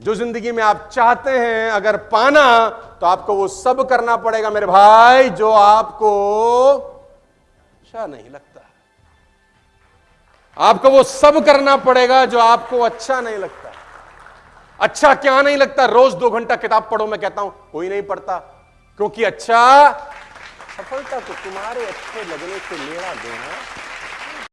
जो ज़िंदगी में आप चाहते हैं अगर पाना तो आपको वो सब करना पड़ेगा मेरे भाई, जो आपको अच्छा नहीं लगता। आपको वो सब करना पड़ेगा जो आपको अच्छा नहीं लगता। अच्छा क्या नहीं लगता? रोज दो घंटा किताब पढ़ो, मैं कहता हूँ, कोई नहीं पढ़ता, क्योंकि अच्छा सफलता को तुम्हारे अच्छे लगने से मेरा देना।